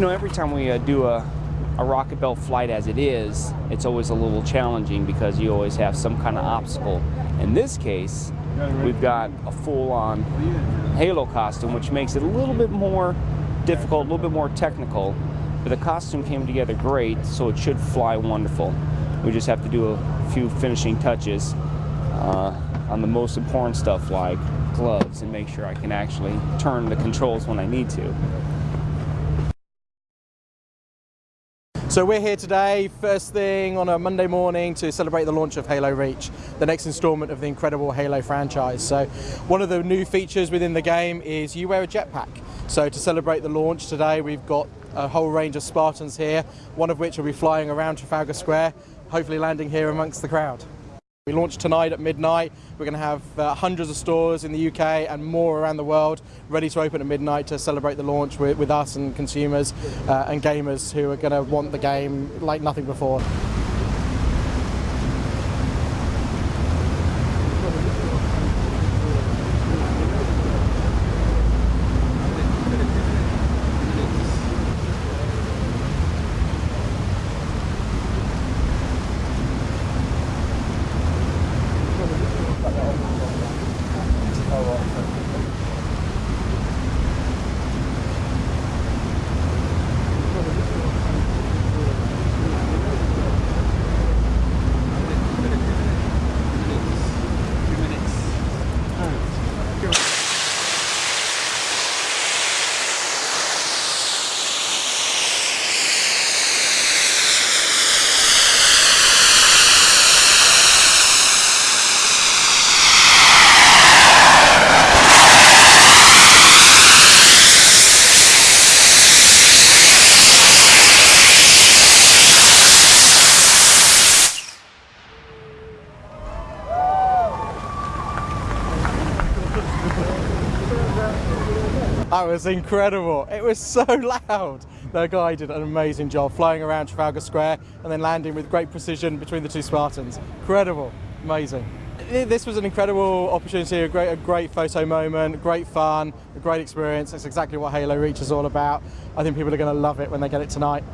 know, every time we uh, do a, a rocket belt flight as it is, it's always a little challenging because you always have some kind of obstacle. In this case, we've got a full-on Halo costume, which makes it a little bit more difficult, a little bit more technical, but the costume came together great, so it should fly wonderful. We just have to do a few finishing touches uh, on the most important stuff like gloves and make sure I can actually turn the controls when I need to. So we're here today, first thing on a Monday morning to celebrate the launch of Halo Reach, the next installment of the incredible Halo franchise. So one of the new features within the game is you wear a jetpack. So to celebrate the launch today, we've got a whole range of Spartans here, one of which will be flying around Trafalgar Square, hopefully landing here amongst the crowd. We launch tonight at midnight. We're going to have uh, hundreds of stores in the UK and more around the world ready to open at midnight to celebrate the launch with, with us and consumers uh, and gamers who are going to want the game like nothing before. That was incredible. It was so loud. The guy did an amazing job flying around Trafalgar Square and then landing with great precision between the two Spartans. Incredible, amazing. This was an incredible opportunity, a great, a great photo moment, great fun, a great experience. It's exactly what Halo Reach is all about. I think people are going to love it when they get it tonight.